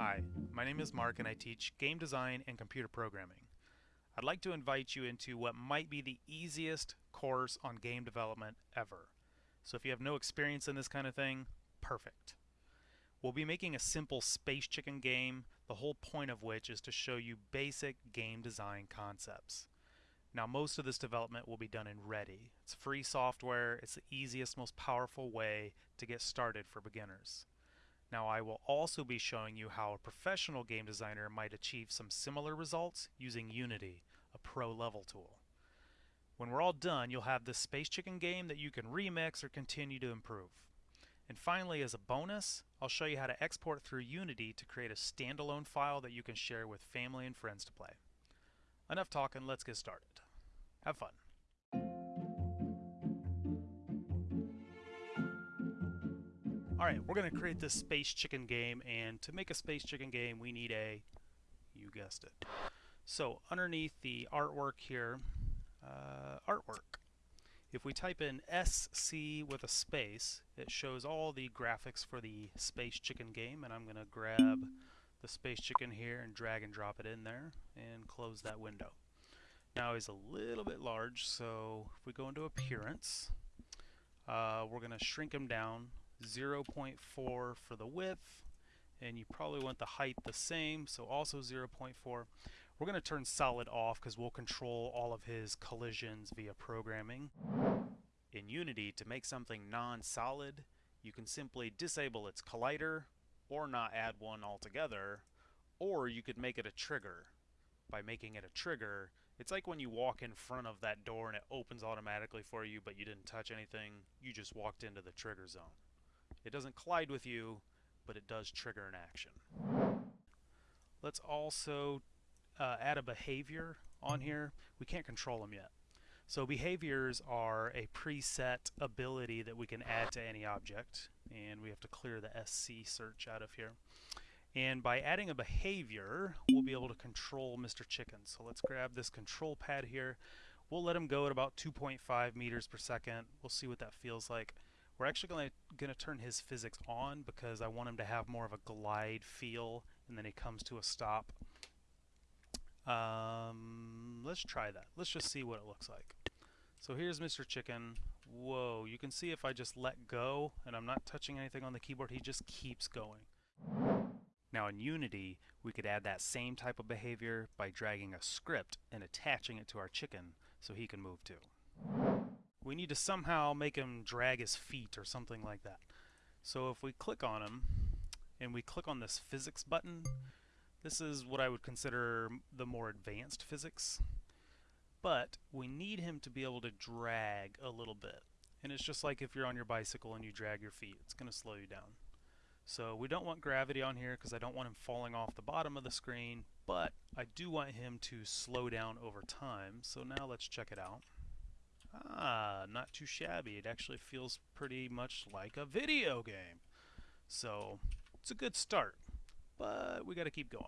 Hi, my name is Mark and I teach game design and computer programming. I'd like to invite you into what might be the easiest course on game development ever. So if you have no experience in this kind of thing, perfect. We'll be making a simple space chicken game, the whole point of which is to show you basic game design concepts. Now most of this development will be done in Ready. It's free software, it's the easiest, most powerful way to get started for beginners. Now I will also be showing you how a professional game designer might achieve some similar results using Unity, a pro level tool. When we're all done, you'll have this Space Chicken game that you can remix or continue to improve. And finally, as a bonus, I'll show you how to export through Unity to create a standalone file that you can share with family and friends to play. Enough talking, let's get started. Have fun. Alright, we're going to create this Space Chicken game, and to make a Space Chicken game, we need a, you guessed it. So, underneath the artwork here, uh, artwork. If we type in SC with a space, it shows all the graphics for the Space Chicken game, and I'm going to grab the Space Chicken here and drag and drop it in there, and close that window. Now he's a little bit large, so if we go into Appearance, uh, we're going to shrink him down 0.4 for the width and you probably want the height the same so also 0.4 we're going to turn solid off because we'll control all of his collisions via programming. In Unity to make something non-solid you can simply disable its collider or not add one altogether or you could make it a trigger. By making it a trigger it's like when you walk in front of that door and it opens automatically for you but you didn't touch anything you just walked into the trigger zone it doesn't collide with you, but it does trigger an action. Let's also uh, add a behavior on here. We can't control them yet. So behaviors are a preset ability that we can add to any object and we have to clear the SC search out of here. And by adding a behavior, we'll be able to control Mr. Chicken. So let's grab this control pad here. We'll let him go at about 2.5 meters per second. We'll see what that feels like. We're actually going to turn his physics on because I want him to have more of a glide feel and then he comes to a stop. Um, let's try that. Let's just see what it looks like. So here's Mr. Chicken. Whoa, you can see if I just let go and I'm not touching anything on the keyboard, he just keeps going. Now in Unity, we could add that same type of behavior by dragging a script and attaching it to our chicken so he can move too. We need to somehow make him drag his feet or something like that. So if we click on him and we click on this physics button, this is what I would consider the more advanced physics. But we need him to be able to drag a little bit. And it's just like if you're on your bicycle and you drag your feet, it's going to slow you down. So we don't want gravity on here because I don't want him falling off the bottom of the screen, but I do want him to slow down over time. So now let's check it out. Ah, not too shabby. It actually feels pretty much like a video game. So, it's a good start, but we got to keep going.